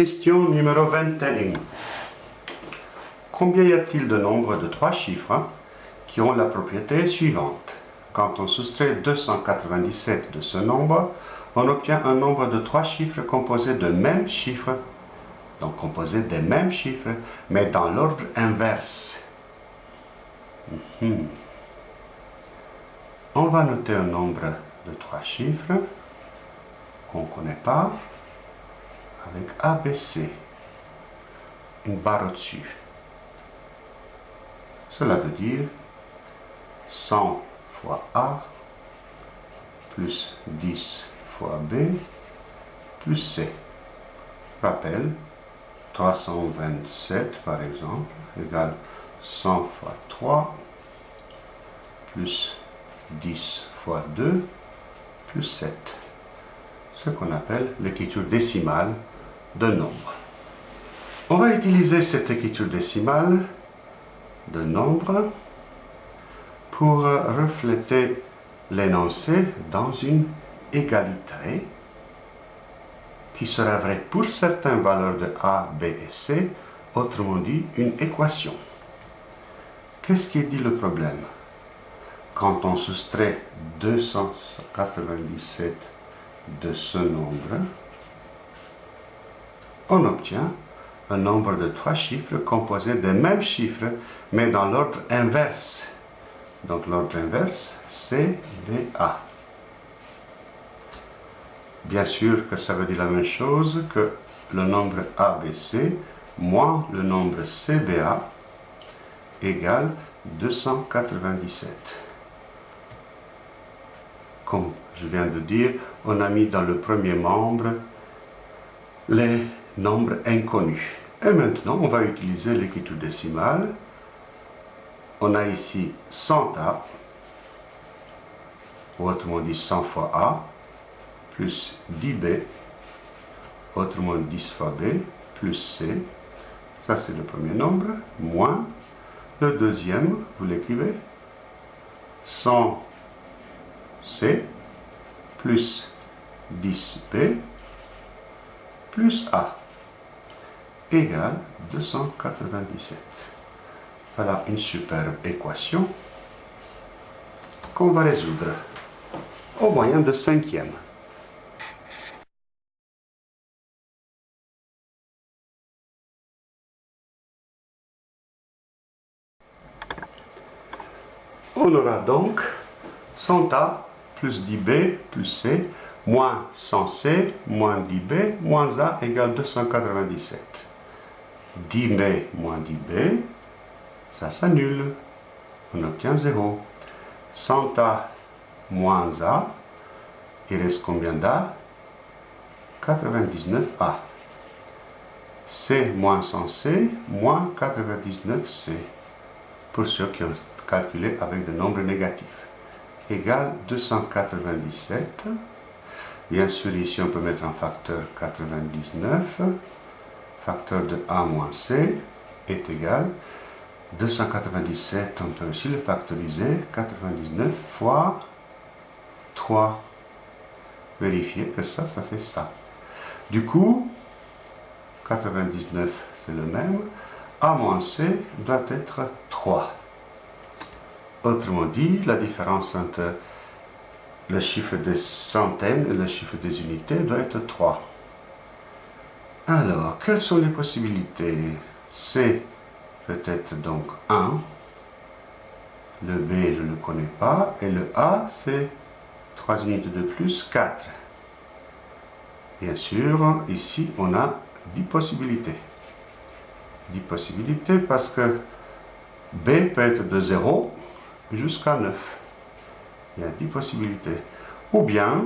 Question numéro 21. Combien y a-t-il de nombres de trois chiffres qui ont la propriété suivante? Quand on soustrait 297 de ce nombre, on obtient un nombre de trois chiffres composés de mêmes chiffres, donc composés des mêmes chiffres, mais dans l'ordre inverse. Mhm. On va noter un nombre de trois chiffres qu'on ne connaît pas avec ABC, une barre au-dessus. Cela veut dire 100 fois A plus 10 fois B plus C. Rappel, 327 par exemple égale 100 fois 3 plus 10 fois 2 plus 7. Ce qu'on appelle l'écriture décimale de nombre. On va utiliser cette écriture décimale de nombre pour refléter l'énoncé dans une égalité qui sera vraie pour certaines valeurs de A, B et C, autrement dit une équation. Qu'est-ce qui dit le problème? Quand on soustrait 297 de ce nombre, on obtient un nombre de trois chiffres composés des mêmes chiffres, mais dans l'ordre inverse. Donc l'ordre inverse, c'est A. Bien sûr que ça veut dire la même chose que le nombre ABC moins le nombre CBA égale 297. Comme je viens de dire, on a mis dans le premier membre les nombres inconnus. Et maintenant, on va utiliser l'écriture décimale. On a ici 100A, autrement dit 100 fois A, plus 10B, autrement 10 fois B, plus C. Ça, c'est le premier nombre, moins le deuxième, vous l'écrivez, 100C plus 10B plus A égale 297. Voilà une superbe équation qu'on va résoudre au moyen de cinquième. On aura donc 100A plus 10B plus C moins 100C moins 10B moins A égale 297. 10B moins 10B, ça s'annule. On obtient 0. 100A moins A, il reste combien d'A? 99A. C moins 100C moins 99C. Pour ceux qui ont calculé avec des nombres négatifs. Égale 297. Bien sûr, ici, on peut mettre un facteur 99 facteur de A moins C est égal 297, on peut aussi le factoriser, 99 fois 3. Vérifier que ça, ça fait ça. Du coup, 99 c'est le même, A moins C doit être 3. Autrement dit, la différence entre le chiffre des centaines et le chiffre des unités doit être 3. Alors, quelles sont les possibilités? C peut être donc 1. Le B, je ne le connais pas. Et le A, c'est 3 unités de plus, 4. Bien sûr, ici, on a 10 possibilités. 10 possibilités parce que B peut être de 0 jusqu'à 9. Il y a 10 possibilités. Ou bien,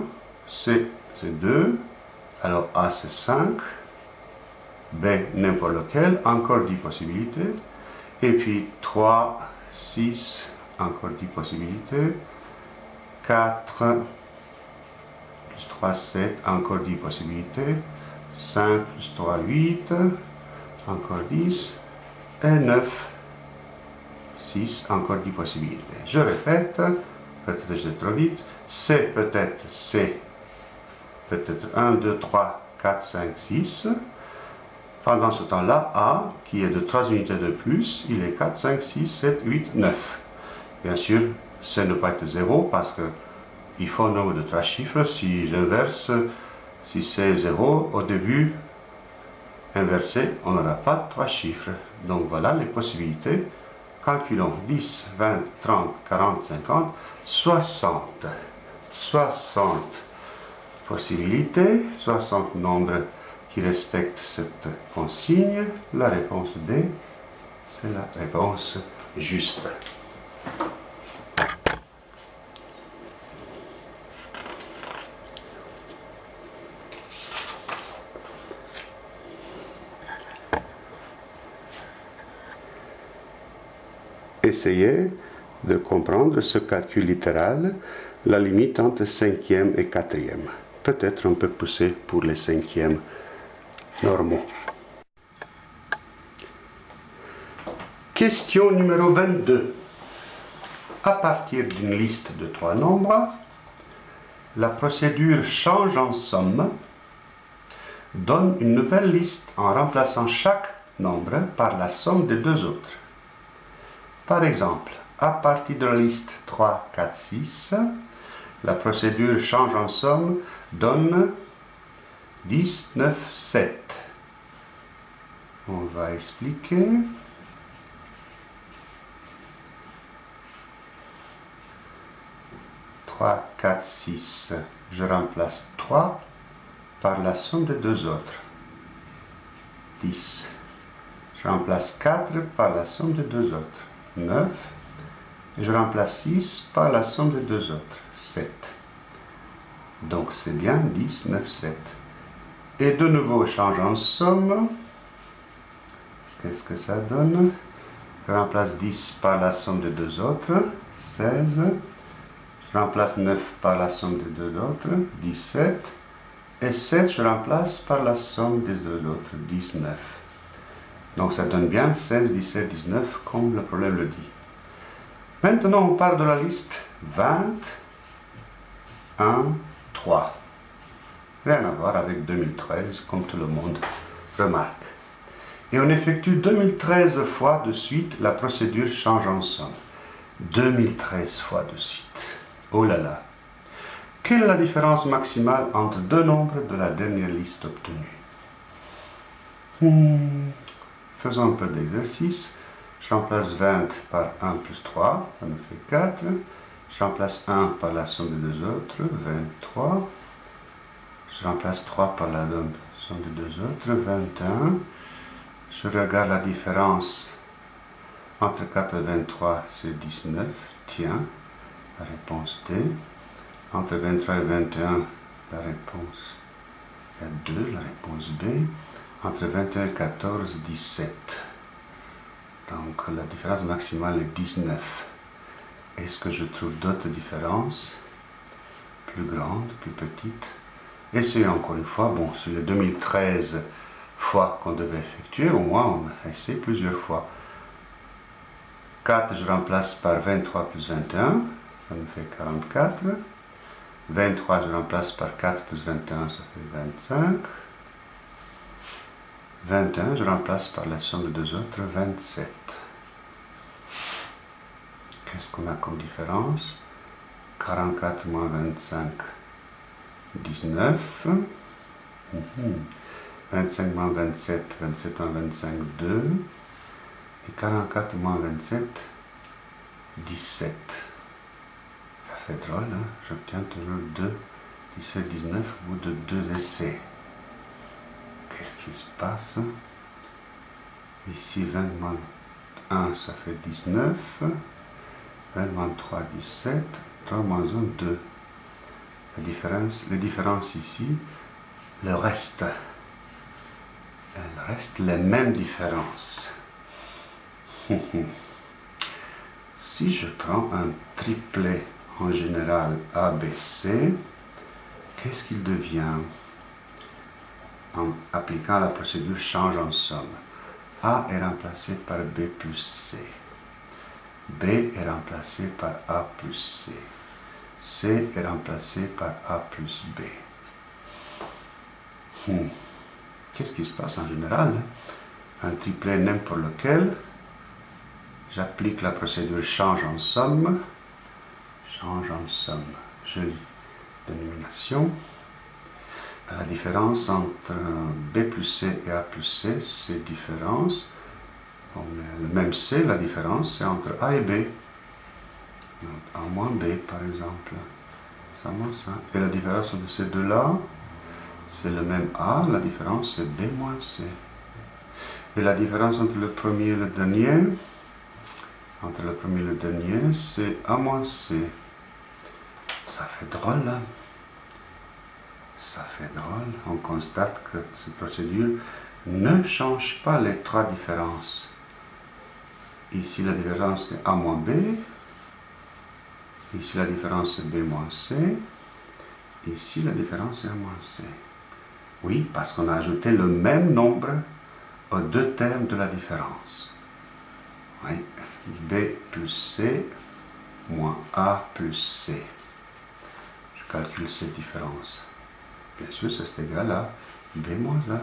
C, c'est 2. Alors A, c'est 5. B, n'importe lequel, encore 10 possibilités. Et puis 3, 6, encore 10 possibilités. 4, plus 3, 7, encore 10 possibilités. 5 plus 3, 8, encore 10. Et 9, 6, encore 10 possibilités. Je répète, peut-être je vais trop vite. C peut-être C, peut-être 1, 2, 3, 4, 5, 6. Pendant ce temps-là, A, qui est de 3 unités de plus, il est 4, 5, 6, 7, 8, 9. Bien sûr, C ne peut être 0 parce que il faut un nombre de 3 chiffres. Si j'inverse, si c'est 0, au début, inversé, on n'aura pas 3 chiffres. Donc voilà les possibilités. Calculons 10, 20, 30, 40, 50, 60. 60 possibilités, 60 nombres qui respectent cette consigne. La réponse D, c'est la réponse juste. Essayez de comprendre ce calcul littéral, la limite entre cinquième et quatrième. Peut-être un peu poussé pour les cinquièmes normaux. Question numéro 22. À partir d'une liste de trois nombres, la procédure change en somme donne une nouvelle liste en remplaçant chaque nombre par la somme des deux autres. Par exemple, à partir de la liste 3, 4, 6, la procédure change en somme donne 10, 9, 7. On va expliquer. « 3, 4, 6. Je remplace 3 par la somme des deux autres. 10. Je remplace 4 par la somme des deux autres. 9. Et je remplace 6 par la somme des deux autres, 7. Donc c'est bien 10, 9, 7. Et de nouveau, change en somme. Qu'est-ce que ça donne? Je remplace 10 par la somme des deux autres, 16. Je remplace 9 par la somme des deux autres, 17. Et 7, je remplace par la somme des deux autres, 19. Donc ça donne bien 16, 17, 19, comme le problème le dit. Maintenant, on part de la liste 20, 1, 3. Rien à voir avec 2013, comme tout le monde remarque. Et on effectue 2013 fois de suite, la procédure change en somme. 2013 fois de suite. Oh là là. Quelle est la différence maximale entre deux nombres de la dernière liste obtenue? Hmm. Faisons un peu d'exercice. Je remplace 20 par 1 plus 3, ça me fait 4. Je remplace 1 par la somme des deux autres, 23. Je remplace 3 par la somme des deux autres, 21. Je regarde la différence entre 4 et 23, c'est 19. Tiens, la réponse D. Entre 23 et 21, la réponse est 2, la réponse B entre 21 et 14, 17. Donc la différence maximale est 19. Est-ce que je trouve d'autres différences? Plus grandes, plus petites? Essayez encore une fois. Bon, sur les 2013 fois qu'on devait effectuer, au moins on a essayé plusieurs fois. 4, je remplace par 23 plus 21, ça me fait 44. 23, je remplace par 4 plus 21, ça fait 25. 21, je remplace par la somme de deux autres, 27. Qu'est-ce qu'on a comme différence? 44 moins 25, 19. 25 moins 27, 27 moins 25, 2. Et 44 moins 27, 17. Ça fait drôle, hein J'obtiens toujours 2, 17, 19 au bout de deux essais. Qu'est-ce qui se passe? Ici, 20 moins 1, ça fait 19. 20 moins 3, 17. 3 moins 1, 2. La différence, ici, le reste, elles restent les mêmes différences. si je prends un triplet en général ABC, qu'est-ce qu'il devient en appliquant la procédure change en somme? A est remplacé par B plus C. B est remplacé par A plus C. C est remplacé par A plus B. Hmm. qu'est-ce qui se passe en général Un triplet n'importe lequel, j'applique la procédure change en somme, change en somme, jolie dénomination. La différence entre B plus C et A plus C, c'est différence. le même C, la différence, c'est entre A et B. A moins B, par exemple. Ça moins ça. Et la différence entre ces deux-là, c'est le même A, la différence c'est B moins C. Et la différence entre le premier et le dernier, entre le premier et le dernier, c'est A moins C. Ça fait drôle, hein Ça fait drôle. On constate que cette procédure ne change pas les trois différences. Ici, la différence est A moins B. Ici, la différence est B moins C. Ici, la différence est A moins C. Oui, parce qu'on a ajouté le même nombre aux deux termes de la différence. Oui. B plus C moins A plus C. Je calcule cette différence. Bien sûr, c'est égal à B moins A.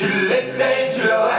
Réponse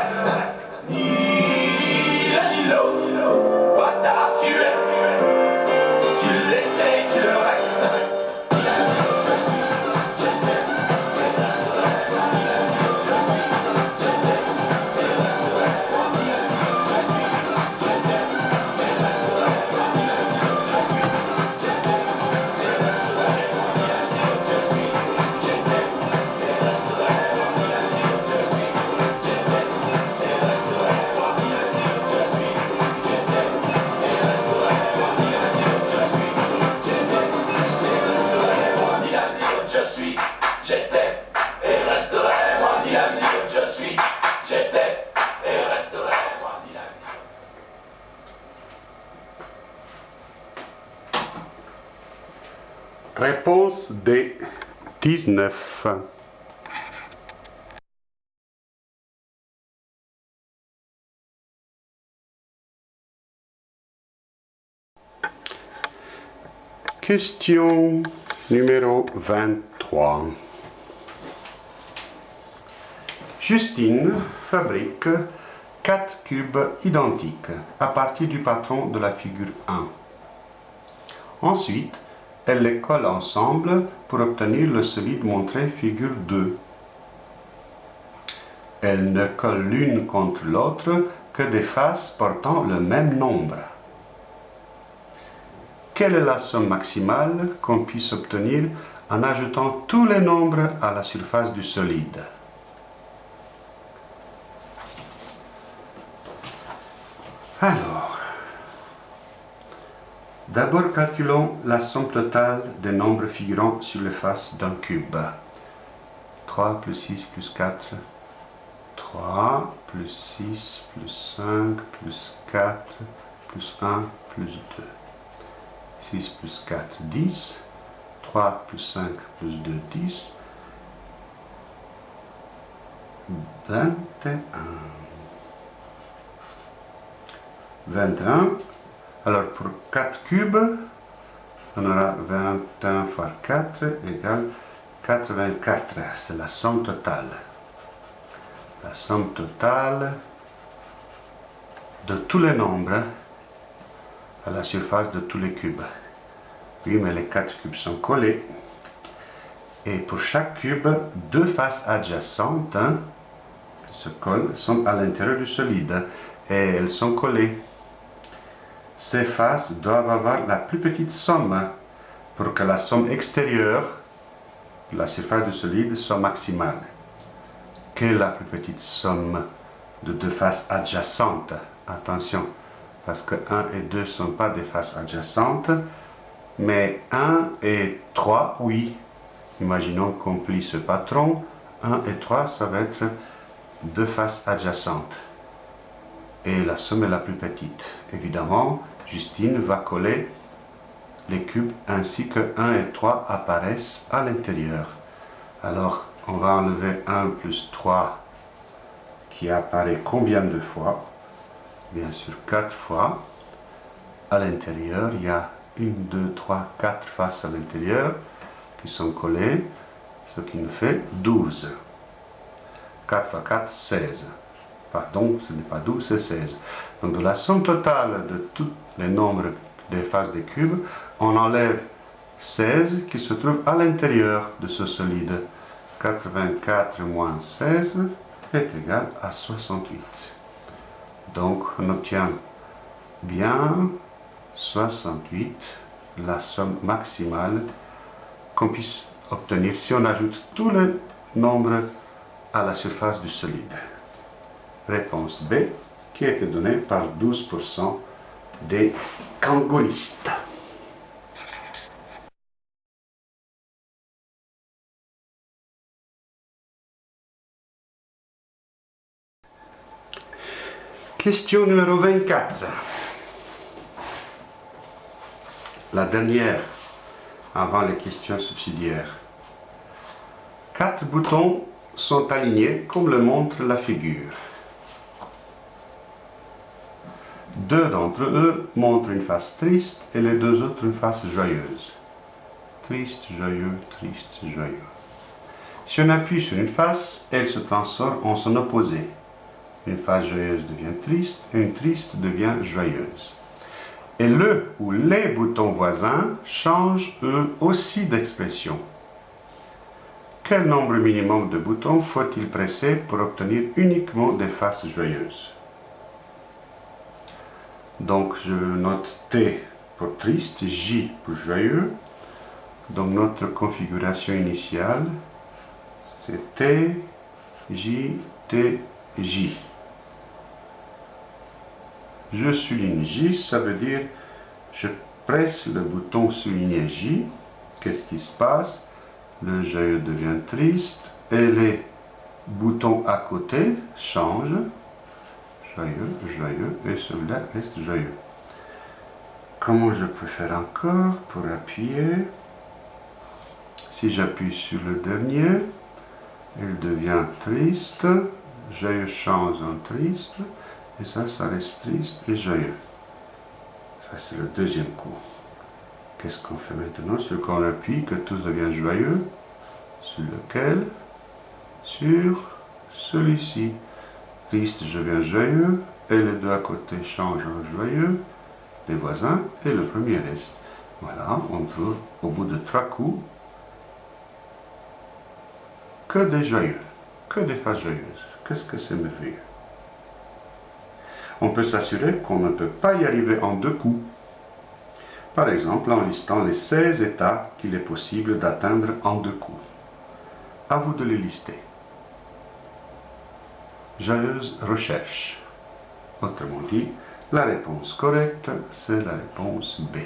Question numéro 23. Justine fabrique 4 cubes identiques à partir du patron de la figure 1. Ensuite, elles les collent ensemble pour obtenir le solide montré figure 2. Elles ne collent l'une contre l'autre que des faces portant le même nombre. Quelle est la somme maximale qu'on puisse obtenir en ajoutant tous les nombres à la surface du solide? Alors, D'abord, calculons la somme totale des nombres figurant sur les faces d'un cube. 3 plus 6 plus 4, 3 plus 6 plus 5 plus 4 plus 1 plus 2. 6 plus 4, 10. 3 plus 5 plus 2, 10. 21. 21 alors pour 4 cubes, on aura 21 fois 4 égale 84. C'est la somme totale. La somme totale de tous les nombres à la surface de tous les cubes. Oui, mais les 4 cubes sont collés. Et pour chaque cube, deux faces adjacentes hein, se collent, sont à l'intérieur du solide. Et elles sont collées ces faces doivent avoir la plus petite somme pour que la somme extérieure la surface du solide soit maximale. Quelle est la plus petite somme de deux faces adjacentes Attention, parce que 1 et 2 ne sont pas des faces adjacentes, mais 1 et 3, oui. imaginons qu'on plie ce patron, 1 et 3, ça va être deux faces adjacentes. Et la somme est la plus petite. Évidemment, Justine va coller les cubes ainsi que 1 et 3 apparaissent à l'intérieur. Alors, on va enlever 1 plus 3 qui apparaît combien de fois? Bien sûr, 4 fois. À l'intérieur, il y a 1, 2, 3, 4 faces à l'intérieur qui sont collées, ce qui nous fait 12. 4 fois 4, 16. Pardon, ce n'est pas 12, c'est 16. Donc de la somme totale de tous les nombres des faces des cubes, on enlève 16 qui se trouve à l'intérieur de ce solide. 84 moins 16 est égal à 68. Donc on obtient bien 68, la somme maximale qu'on puisse obtenir si on ajoute tous les nombres à la surface du solide. Réponse B, qui a été donnée par 12% des kangolistes. Question numéro 24. La dernière avant les questions subsidiaires. Quatre boutons sont alignés comme le montre la figure. Deux d'entre eux montrent une face triste et les deux autres une face joyeuse. Triste, joyeux, triste, joyeux. Si on appuie sur une face, elle se transforme en son opposé. Une face joyeuse devient triste et une triste devient joyeuse. Et le ou les boutons voisins changent eux aussi d'expression. Quel nombre minimum de boutons faut-il presser pour obtenir uniquement des faces joyeuses? Donc je note T pour triste, J pour joyeux. Donc notre configuration initiale, c'est T, J, T, J je souligne J, ça veut dire je presse le bouton souligné J. Qu'est-ce qui se passe? Le joyeux devient triste et les boutons à côté changent. Joyeux, joyeux et celui-là reste joyeux. Comment je peux faire encore pour appuyer? Si j'appuie sur le dernier, il devient triste, joyeux change en triste, et ça, ça reste triste et joyeux. Ça, c'est le deuxième coup. Qu'est-ce qu'on fait maintenant? Sur qu'on appuie, que tout devient joyeux. Sur lequel? Sur celui-ci. Triste, je viens joyeux. Et les deux à côté changent en joyeux. Les voisins et le premier reste. Voilà, on trouve au bout de trois coups que des joyeux, que des faces joyeuses. Qu'est-ce que c'est merveilleux on peut s'assurer qu'on ne peut pas y arriver en deux coups. Par exemple, en listant les 16 états qu'il est possible d'atteindre en deux coups. À vous de les lister. Joyeuse recherche. Autrement dit, la réponse correcte, c'est la réponse B,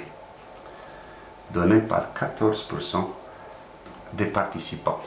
donnée par 14% des participants.